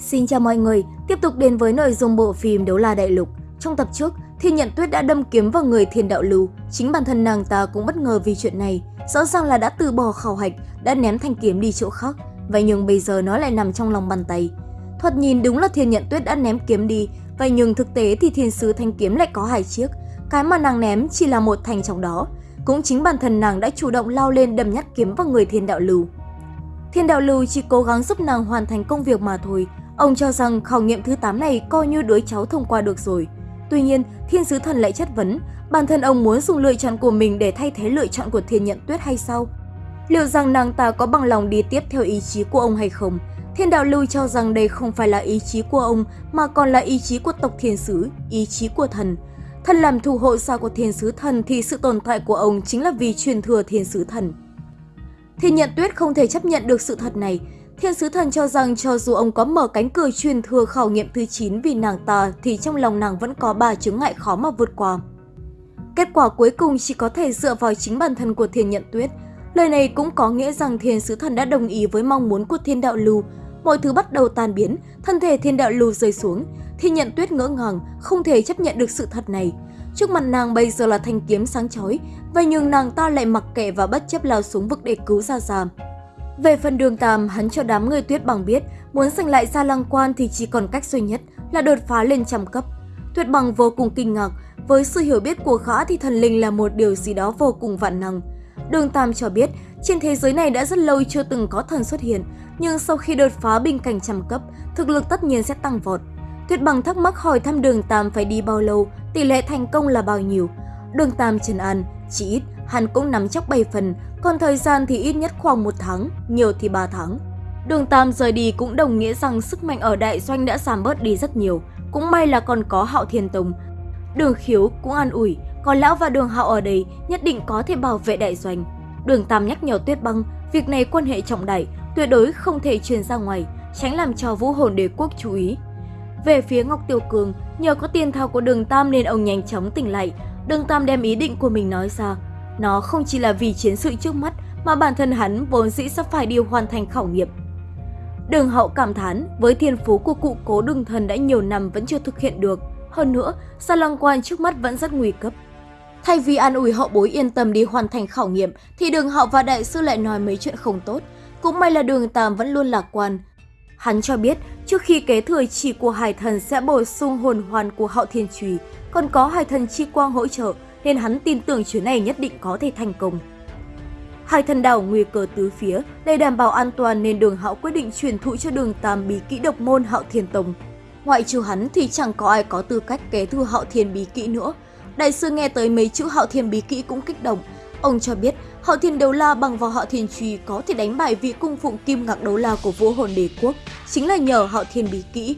Xin chào mọi người, tiếp tục đến với nội dung bộ phim Đấu La Đại Lục. Trong tập trước, Thiên Nhận Tuyết đã đâm kiếm vào người Thiên Đạo Lưu, chính bản thân nàng ta cũng bất ngờ vì chuyện này. Rõ ràng là đã từ bỏ khảo hạch, đã ném thanh kiếm đi chỗ khác, vậy nhưng bây giờ nó lại nằm trong lòng bàn tay. Thoạt nhìn đúng là Thiên Nhận Tuyết đã ném kiếm đi, vậy nhưng thực tế thì Thiên Sứ Thanh Kiếm lại có hai chiếc, cái mà nàng ném chỉ là một thanh trong đó. Cũng chính bản thân nàng đã chủ động lao lên đâm nhát kiếm vào người Thiên Đạo Lưu. Thiên Đạo Lưu chỉ cố gắng giúp nàng hoàn thành công việc mà thôi, Ông cho rằng khảo nghiệm thứ 8 này coi như đứa cháu thông qua được rồi. Tuy nhiên, thiên sứ thần lại chất vấn, bản thân ông muốn dùng lựa chọn của mình để thay thế lựa chọn của thiên nhận tuyết hay sao? Liệu rằng nàng ta có bằng lòng đi tiếp theo ý chí của ông hay không? Thiên đạo lưu cho rằng đây không phải là ý chí của ông mà còn là ý chí của tộc thiên sứ, ý chí của thần. Thần làm thủ hộ sao của thiên sứ thần thì sự tồn tại của ông chính là vì truyền thừa thiên sứ thần. Thiên nhận tuyết không thể chấp nhận được sự thật này, Thiên sứ thần cho rằng cho dù ông có mở cánh cửa truyền thừa khảo nghiệm thứ 9 vì nàng ta thì trong lòng nàng vẫn có ba chứng ngại khó mà vượt qua. Kết quả cuối cùng chỉ có thể dựa vào chính bản thân của thiên nhận tuyết. Lời này cũng có nghĩa rằng thiên sứ thần đã đồng ý với mong muốn của thiên đạo lưu. Mọi thứ bắt đầu tan biến, thân thể thiên đạo lưu rơi xuống. Thiên nhận tuyết ngỡ ngàng, không thể chấp nhận được sự thật này. Trước mặt nàng bây giờ là thanh kiếm sáng chói, vậy nhưng nàng ta lại mặc kệ và bất chấp lao xuống vực để cứu Gia Gia. Về phần đường Tam, hắn cho đám người tuyết bằng biết muốn giành lại Gia Lăng Quan thì chỉ còn cách duy nhất là đột phá lên trăm cấp. Tuyết bằng vô cùng kinh ngạc, với sự hiểu biết của Khả thì thần linh là một điều gì đó vô cùng vạn năng. Đường Tam cho biết, trên thế giới này đã rất lâu chưa từng có thần xuất hiện, nhưng sau khi đột phá bình cảnh trăm cấp, thực lực tất nhiên sẽ tăng vọt. Tuyết bằng thắc mắc hỏi thăm đường Tam phải đi bao lâu, tỷ lệ thành công là bao nhiêu. Đường Tam trần an, chỉ ít hắn cũng nắm chắc 7 phần, còn thời gian thì ít nhất khoảng một tháng, nhiều thì 3 tháng. Đường Tam rời đi cũng đồng nghĩa rằng sức mạnh ở đại doanh đã giảm bớt đi rất nhiều, cũng may là còn có Hạo Thiên Tông. Đường Khiếu cũng an ủi, có lão và Đường Hạo ở đây nhất định có thể bảo vệ đại doanh. Đường Tam nhắc nhở Tuyết Băng, việc này quan hệ trọng đại, tuyệt đối không thể truyền ra ngoài, tránh làm cho vũ hồn đế quốc chú ý. Về phía Ngọc Tiểu Cường, nhờ có tiền thao của Đường Tam nên ông nhanh chóng tỉnh lại. Đường Tam đem ý định của mình nói ra, nó không chỉ là vì chiến sự trước mắt mà bản thân hắn vốn dĩ sắp phải đi hoàn thành khảo nghiệm. Đường hậu cảm thán với thiên phú của cụ cố đường thần đã nhiều năm vẫn chưa thực hiện được. Hơn nữa, Sa Lăng Quan trước mắt vẫn rất nguy cấp. Thay vì an ủi hậu bối yên tâm đi hoàn thành khảo nghiệm, thì đường hậu và đại sư lại nói mấy chuyện không tốt. Cũng may là đường tam vẫn luôn lạc quan. Hắn cho biết, trước khi kế thừa chỉ của hải thần sẽ bổ sung hồn hoàn của hậu thiên trùy, còn có hải thần chi quang hỗ trợ, nên hắn tin tưởng chuyến này nhất định có thể thành công. Hai thần đảo nguy cơ tứ phía, để đảm bảo an toàn nên đường hạo quyết định truyền thụ cho đường tam bí kỹ độc môn hạo thiên tông. Ngoại trừ hắn thì chẳng có ai có tư cách kế thừa hạo thiên bí kỹ nữa. Đại sư nghe tới mấy chữ hạo thiên bí kỹ cũng kích động. Ông cho biết hạo thiên đấu la bằng vào hạo thiên trùy có thể đánh bại vị cung phụng kim ngạc đấu la của vũ hồn đế quốc, chính là nhờ hạo thiên bí kỹ.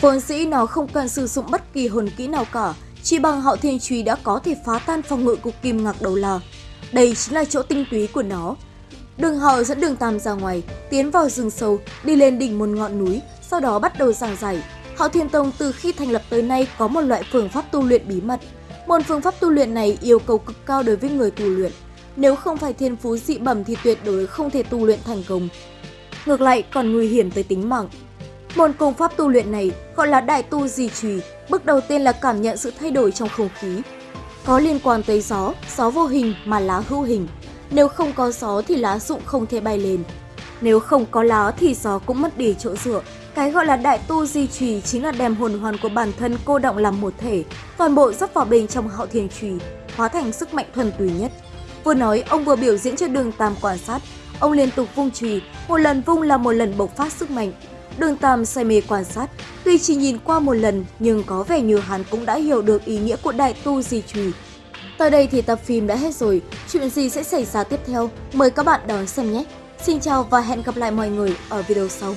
Vốn dĩ nó không cần sử dụng bất kỳ hồn kỹ nào cả, chỉ bằng hạo thiên truy đã có thể phá tan phòng ngự của kim ngạc đầu là. Đây chính là chỗ tinh túy của nó. Đường hạo dẫn đường tam ra ngoài, tiến vào rừng sâu, đi lên đỉnh một ngọn núi, sau đó bắt đầu giảng giải. Hạo Thiên Tông từ khi thành lập tới nay có một loại phương pháp tu luyện bí mật. Một phương pháp tu luyện này yêu cầu cực cao đối với người tu luyện. Nếu không phải thiên phú dị bẩm thì tuyệt đối không thể tu luyện thành công. Ngược lại còn nguy hiểm tới tính mạng. Môn công pháp tu luyện này gọi là đại tu di trùy, bước đầu tiên là cảm nhận sự thay đổi trong không khí. Có liên quan tới gió, gió vô hình mà lá hữu hình. Nếu không có gió thì lá rụng không thể bay lên. Nếu không có lá thì gió cũng mất đi chỗ dựa. Cái gọi là đại tu di trùy chính là đem hồn hoàn của bản thân cô động làm một thể, toàn bộ dốc vào bên trong hạo thiên trùy, hóa thành sức mạnh thuần túy nhất. Vừa nói, ông vừa biểu diễn cho đường tam quan sát, ông liên tục vung trì một lần vung là một lần bộc phát sức mạnh, Đường Tam say mê quan sát, tuy chỉ nhìn qua một lần nhưng có vẻ như hắn cũng đã hiểu được ý nghĩa của đại tu di trùy. Tới đây thì tập phim đã hết rồi, chuyện gì sẽ xảy ra tiếp theo? Mời các bạn đón xem nhé! Xin chào và hẹn gặp lại mọi người ở video sau.